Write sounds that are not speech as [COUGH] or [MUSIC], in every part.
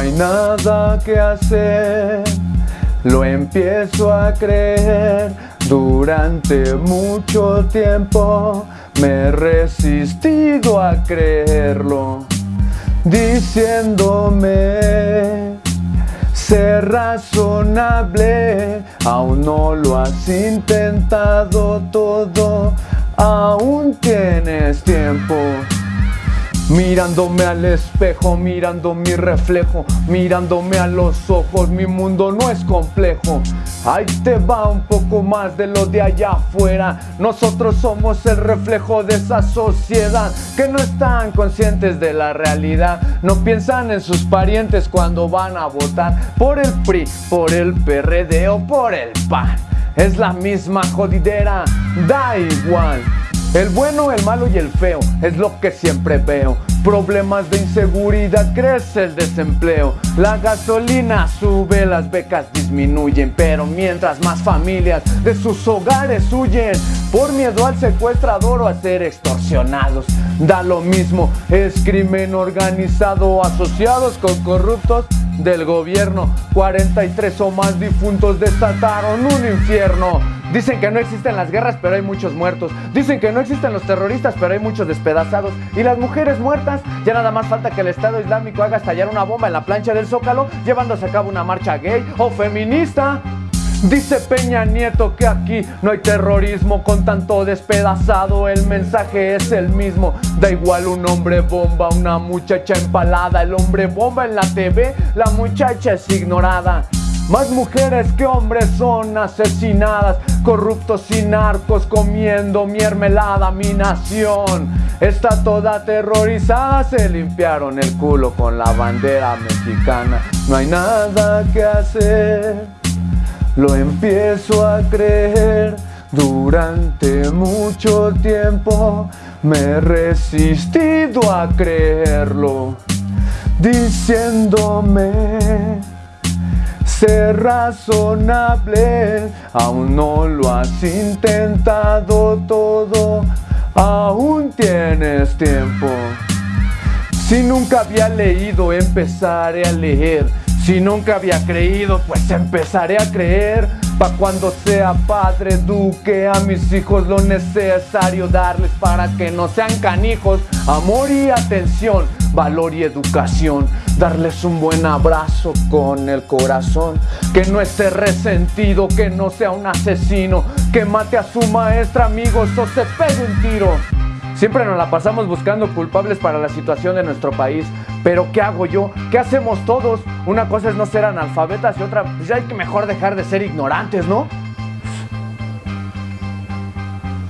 hay nada que hacer, lo empiezo a creer. Durante mucho tiempo me he resistido a creerlo, diciéndome ser razonable. Aún no lo has intentado todo, aún tienes tiempo. Mirándome al espejo, mirando mi reflejo, mirándome a los ojos, mi mundo no es complejo. Ahí te va un poco más de lo de allá afuera. Nosotros somos el reflejo de esa sociedad que no están conscientes de la realidad. No piensan en sus parientes cuando van a votar por el PRI, por el PRD o por el PAN. Es la misma jodidera, da igual. El bueno, el malo y el feo es lo que siempre veo. Problemas de inseguridad, crece el desempleo. La gasolina sube, las becas disminuyen. Pero mientras más familias de sus hogares huyen por miedo al secuestrador o a ser extorsionados. Da lo mismo, es crimen organizado asociados con corruptos del gobierno. 43 o más difuntos desataron un infierno. Dicen que no existen las guerras, pero hay muchos muertos. Dicen que no existen los terroristas, pero hay muchos despedazados. Y las mujeres muertas, ya nada más falta que el Estado Islámico haga estallar una bomba en la plancha del Zócalo, llevándose a cabo una marcha gay o feminista. Dice Peña Nieto que aquí no hay terrorismo con tanto despedazado, el mensaje es el mismo. Da igual un hombre bomba, una muchacha empalada, el hombre bomba en la TV, la muchacha es ignorada. Más mujeres que hombres son asesinadas, corruptos y narcos comiendo mermelada. Mi nación está toda aterrorizada, se limpiaron el culo con la bandera mexicana. No hay nada que hacer, lo empiezo a creer. Durante mucho tiempo me he resistido a creerlo, diciéndome ser razonable, aún no lo has intentado todo, aún tienes tiempo. Si nunca había leído, empezaré a leer. Si nunca había creído, pues empezaré a creer. Pa' cuando sea padre, eduque a mis hijos lo necesario darles para que no sean canijos. Amor y atención, valor y educación. Darles un buen abrazo con el corazón. Que no esté resentido, que no sea un asesino. Que mate a su maestra, amigos, o se pegue un tiro. Siempre nos la pasamos buscando culpables para la situación de nuestro país. Pero ¿qué hago yo? ¿Qué hacemos todos? Una cosa es no ser analfabetas y otra, pues hay que mejor dejar de ser ignorantes, ¿no?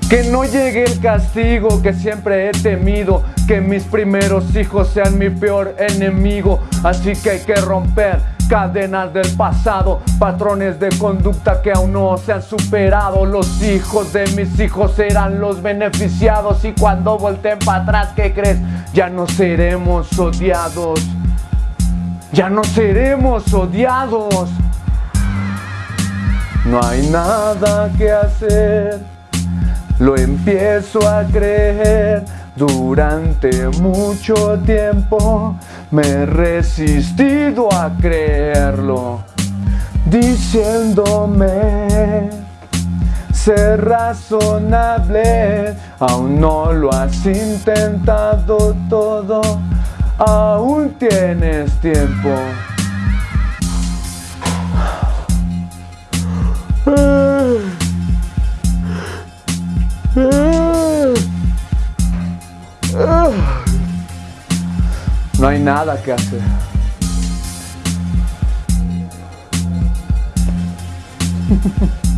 Que no llegue el castigo que siempre he temido, que mis primeros hijos sean mi peor enemigo, así que hay que romper cadenas del pasado, patrones de conducta que aún no se han superado. Los hijos de mis hijos serán los beneficiados y cuando volteen para atrás, ¿qué crees? Ya no seremos odiados. Ya no seremos odiados. No hay nada que hacer. Lo empiezo a creer durante mucho tiempo me he resistido a creerlo, diciéndome ser razonable. Aún no lo has intentado todo, aún tienes tiempo. No hay nada que hacer. [LAUGHS]